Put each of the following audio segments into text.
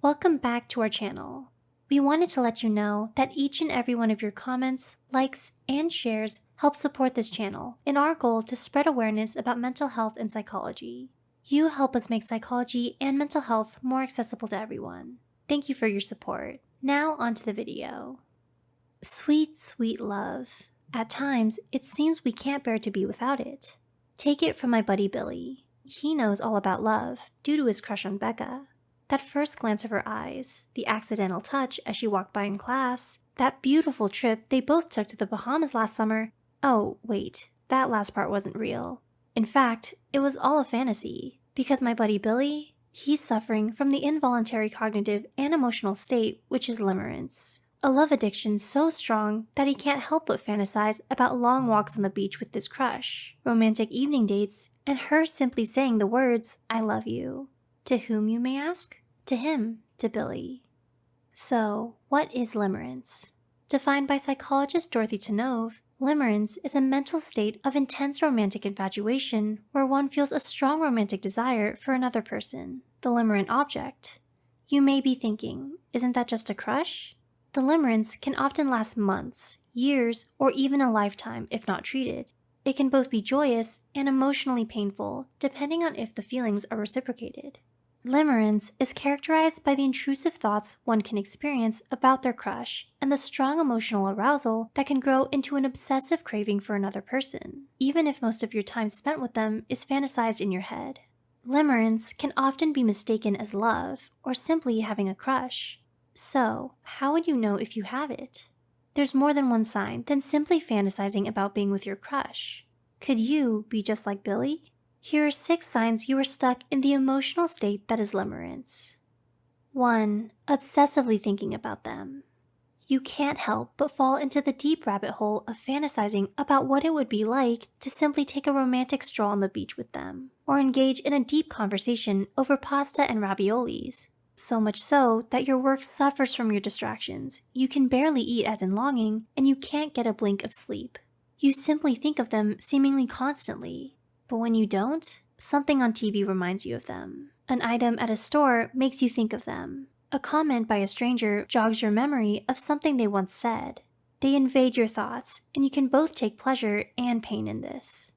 Welcome back to our channel. We wanted to let you know that each and every one of your comments, likes, and shares help support this channel in our goal to spread awareness about mental health and psychology. You help us make psychology and mental health more accessible to everyone. Thank you for your support. Now onto the video. Sweet, sweet love. At times, it seems we can't bear to be without it. Take it from my buddy Billy. He knows all about love due to his crush on Becca. That first glance of her eyes, the accidental touch as she walked by in class, that beautiful trip they both took to the Bahamas last summer. Oh, wait, that last part wasn't real. In fact, it was all a fantasy, because my buddy Billy, he's suffering from the involuntary cognitive and emotional state which is limerence. A love addiction so strong that he can't help but fantasize about long walks on the beach with his crush, romantic evening dates, and her simply saying the words, I love you. To whom, you may ask? To him, to Billy. So, what is limerence? Defined by psychologist Dorothy Tennov, limerence is a mental state of intense romantic infatuation where one feels a strong romantic desire for another person, the limerent object. You may be thinking, isn't that just a crush? The limerence can often last months, years, or even a lifetime if not treated. It can both be joyous and emotionally painful, depending on if the feelings are reciprocated. Limerence is characterized by the intrusive thoughts one can experience about their crush and the strong emotional arousal that can grow into an obsessive craving for another person, even if most of your time spent with them is fantasized in your head. Limerence can often be mistaken as love or simply having a crush. So, how would you know if you have it? There's more than one sign than simply fantasizing about being with your crush. Could you be just like Billy? Here are six signs you are stuck in the emotional state that is limerence. 1. Obsessively thinking about them. You can't help but fall into the deep rabbit hole of fantasizing about what it would be like to simply take a romantic stroll on the beach with them, or engage in a deep conversation over pasta and raviolis, so much so that your work suffers from your distractions. You can barely eat as in longing, and you can't get a blink of sleep. You simply think of them seemingly constantly. But when you don't, something on TV reminds you of them. An item at a store makes you think of them. A comment by a stranger jogs your memory of something they once said. They invade your thoughts, and you can both take pleasure and pain in this.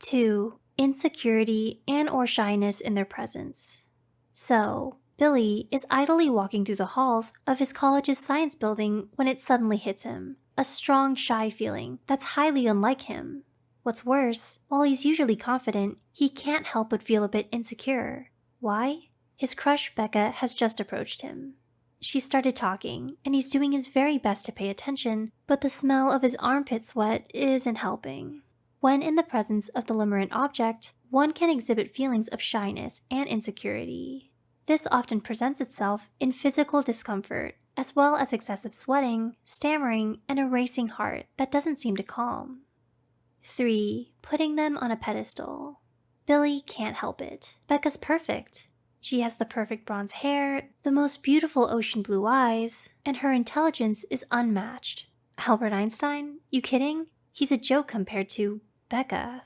2. Insecurity and or shyness in their presence. So, Billy is idly walking through the halls of his college's science building when it suddenly hits him. A strong, shy feeling that's highly unlike him. What's worse, while he's usually confident, he can't help but feel a bit insecure. Why? His crush Becca has just approached him. She started talking, and he's doing his very best to pay attention, but the smell of his armpit sweat isn't helping. When in the presence of the limerent object, one can exhibit feelings of shyness and insecurity. This often presents itself in physical discomfort, as well as excessive sweating, stammering, and a racing heart that doesn't seem to calm. 3. Putting them on a pedestal. Billy can't help it. Becca's perfect. She has the perfect bronze hair, the most beautiful ocean blue eyes, and her intelligence is unmatched. Albert Einstein? You kidding? He's a joke compared to Becca.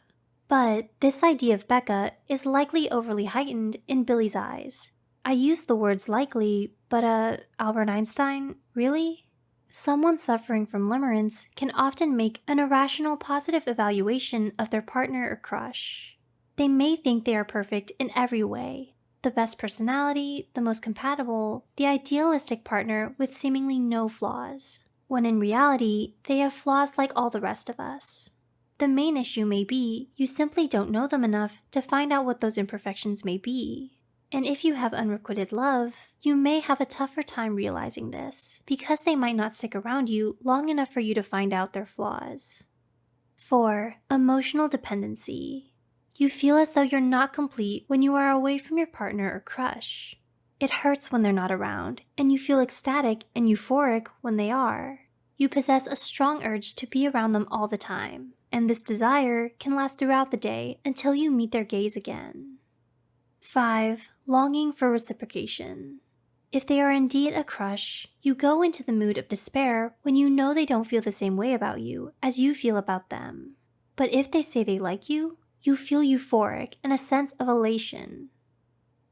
But this idea of Becca is likely overly heightened in Billy's eyes. I use the words likely, but uh, Albert Einstein? Really? Someone suffering from limerence can often make an irrational positive evaluation of their partner or crush. They may think they are perfect in every way, the best personality, the most compatible, the idealistic partner with seemingly no flaws, when in reality, they have flaws like all the rest of us. The main issue may be you simply don't know them enough to find out what those imperfections may be. And if you have unrequited love, you may have a tougher time realizing this because they might not stick around you long enough for you to find out their flaws. 4. Emotional dependency. You feel as though you're not complete when you are away from your partner or crush. It hurts when they're not around, and you feel ecstatic and euphoric when they are. You possess a strong urge to be around them all the time, and this desire can last throughout the day until you meet their gaze again. 5. Longing for reciprocation. If they are indeed a crush, you go into the mood of despair when you know they don't feel the same way about you as you feel about them. But if they say they like you, you feel euphoric and a sense of elation.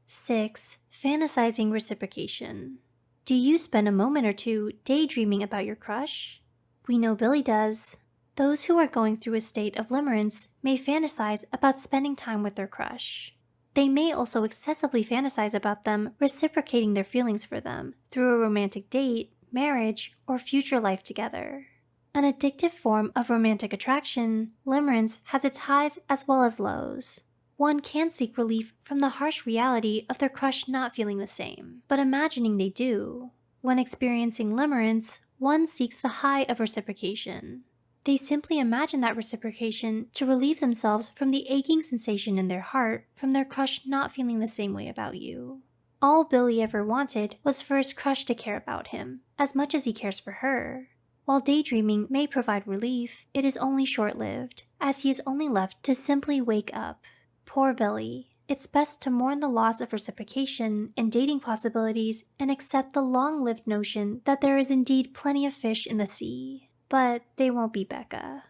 6. Fantasizing reciprocation. Do you spend a moment or two daydreaming about your crush? We know Billy does. Those who are going through a state of limerence may fantasize about spending time with their crush. They may also excessively fantasize about them reciprocating their feelings for them through a romantic date, marriage, or future life together. An addictive form of romantic attraction, limerence has its highs as well as lows. One can seek relief from the harsh reality of their crush not feeling the same, but imagining they do. When experiencing limerence, one seeks the high of reciprocation. They simply imagine that reciprocation to relieve themselves from the aching sensation in their heart from their crush not feeling the same way about you. All Billy ever wanted was for his crush to care about him, as much as he cares for her. While daydreaming may provide relief, it is only short-lived, as he is only left to simply wake up. Poor Billy. It's best to mourn the loss of reciprocation and dating possibilities and accept the long-lived notion that there is indeed plenty of fish in the sea. But they won't be Becca.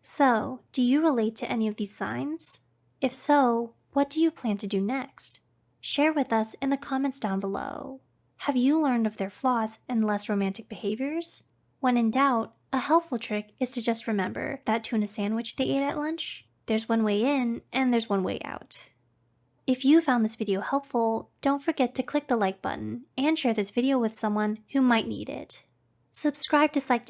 So, do you relate to any of these signs? If so, what do you plan to do next? Share with us in the comments down below. Have you learned of their flaws and less romantic behaviors? When in doubt, a helpful trick is to just remember that tuna sandwich they ate at lunch there's one way in and there's one way out. If you found this video helpful, don't forget to click the like button and share this video with someone who might need it. Subscribe to Psych